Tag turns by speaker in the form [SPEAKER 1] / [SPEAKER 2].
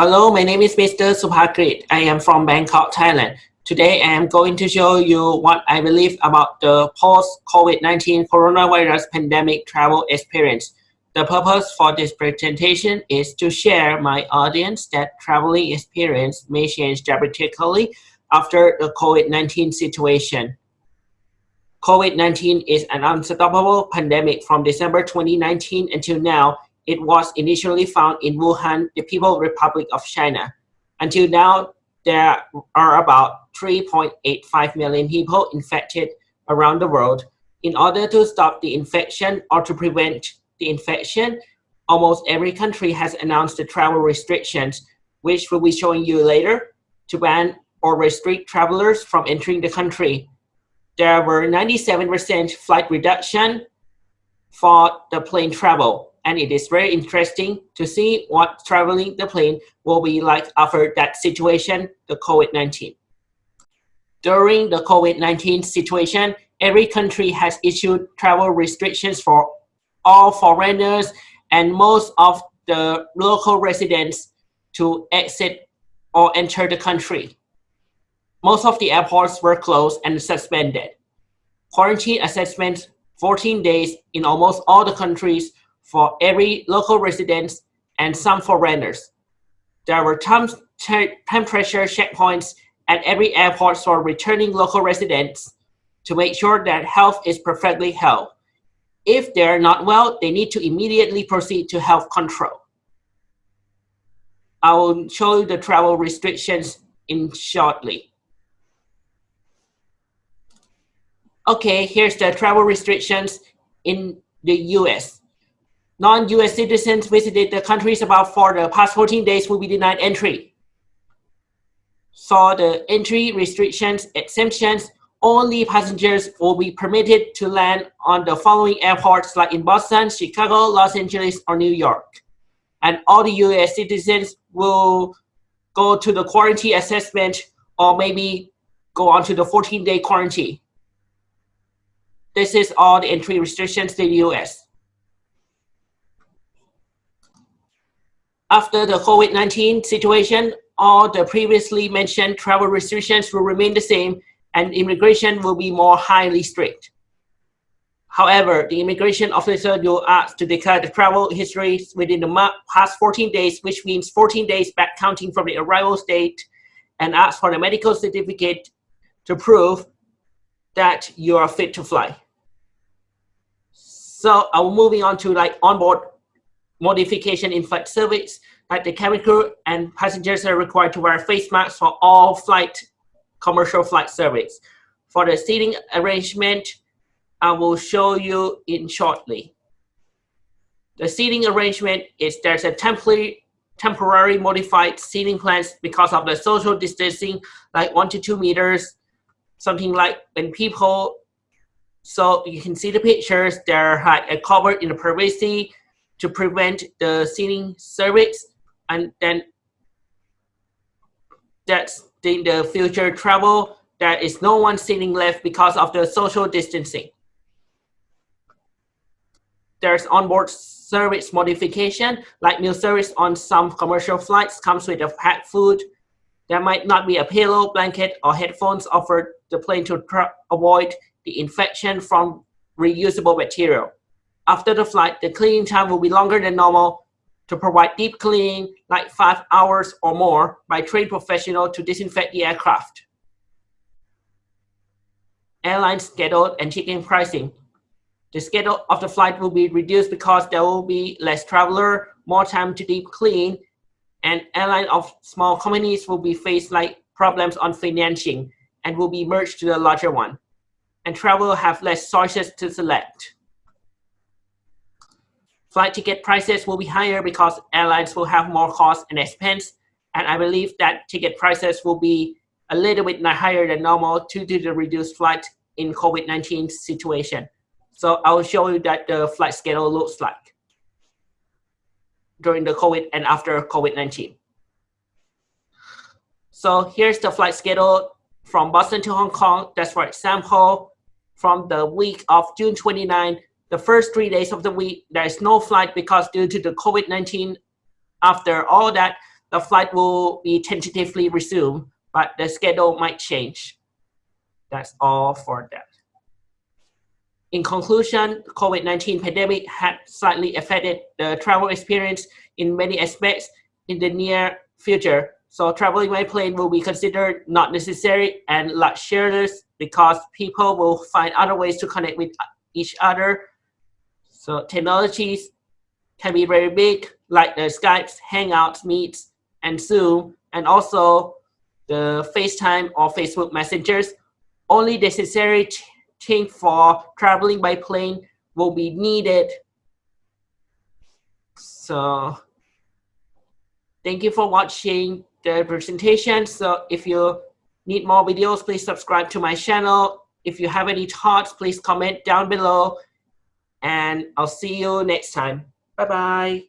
[SPEAKER 1] Hello, my name is Mr. Supakrit. I am from Bangkok, Thailand. Today, I am going to show you what I believe about the post-COVID-19 coronavirus pandemic travel experience. The purpose for this presentation is to share my audience that traveling experience may change dramatically after the COVID-19 situation. COVID-19 is an unstoppable pandemic from December 2019 until now it was initially found in Wuhan, the People's Republic of China. Until now, there are about 3.85 million people infected around the world. In order to stop the infection or to prevent the infection, almost every country has announced the travel restrictions, which we'll be showing you later, to ban or restrict travelers from entering the country. There were 97% flight reduction for the plane travel and it is very interesting to see what traveling the plane will be like after that situation, the COVID-19. During the COVID-19 situation, every country has issued travel restrictions for all foreigners and most of the local residents to exit or enter the country. Most of the airports were closed and suspended. Quarantine assessments 14 days in almost all the countries for every local residents and some foreigners. There were temperature checkpoints at every airport for returning local residents to make sure that health is perfectly held. If they're not well, they need to immediately proceed to health control. I will show you the travel restrictions in shortly. Okay, here's the travel restrictions in the US non-US citizens visited the countries about for the past 14 days will be denied entry. So the entry restrictions, exemptions, only passengers will be permitted to land on the following airports like in Boston, Chicago, Los Angeles, or New York. And all the US citizens will go to the quarantine assessment or maybe go on to the 14-day quarantine. This is all the entry restrictions to the US. After the COVID-19 situation, all the previously mentioned travel restrictions will remain the same and immigration will be more highly strict. However, the immigration officer will ask to declare the travel history within the past 14 days, which means 14 days back counting from the arrival date, and ask for a medical certificate to prove that you are fit to fly. So I'm moving on to like onboard modification in flight service, like the cabin crew and passengers are required to wear face masks for all flight, commercial flight service. For the seating arrangement, I will show you in shortly. The seating arrangement is there's a temporary temporary modified seating plans because of the social distancing, like one to two meters, something like when people, so you can see the pictures, they're covered in privacy to prevent the seating service and then that's in the future travel there is no one sitting left because of the social distancing. There's onboard service modification, like meal service on some commercial flights comes with a packed food. There might not be a pillow, blanket, or headphones offered the plane to avoid the infection from reusable material. After the flight, the cleaning time will be longer than normal to provide deep cleaning, like five hours or more, by trained professional to disinfect the aircraft. Airline schedule and check-in pricing. The schedule of the flight will be reduced because there will be less traveler, more time to deep clean, and airline of small companies will be faced like problems on financing and will be merged to the larger one. And travel will have less choices to select. Flight ticket prices will be higher because airlines will have more costs and expense. And I believe that ticket prices will be a little bit higher than normal due to the reduced flight in COVID-19 situation. So I will show you that the flight schedule looks like during the COVID and after COVID-19. So here's the flight schedule from Boston to Hong Kong. That's for example, from the week of June 29 the first three days of the week, there is no flight because due to the COVID-19, after all that, the flight will be tentatively resumed, but the schedule might change. That's all for that. In conclusion, COVID-19 pandemic had slightly affected the travel experience in many aspects in the near future. So traveling by plane will be considered not necessary and luxurious because people will find other ways to connect with each other. So technologies can be very big, like the Skype, Hangouts, Meets, and Zoom, and also the FaceTime or Facebook messengers. Only necessary thing for traveling by plane will be needed. So thank you for watching the presentation. So if you need more videos, please subscribe to my channel. If you have any thoughts, please comment down below. And I'll see you next time. Bye-bye.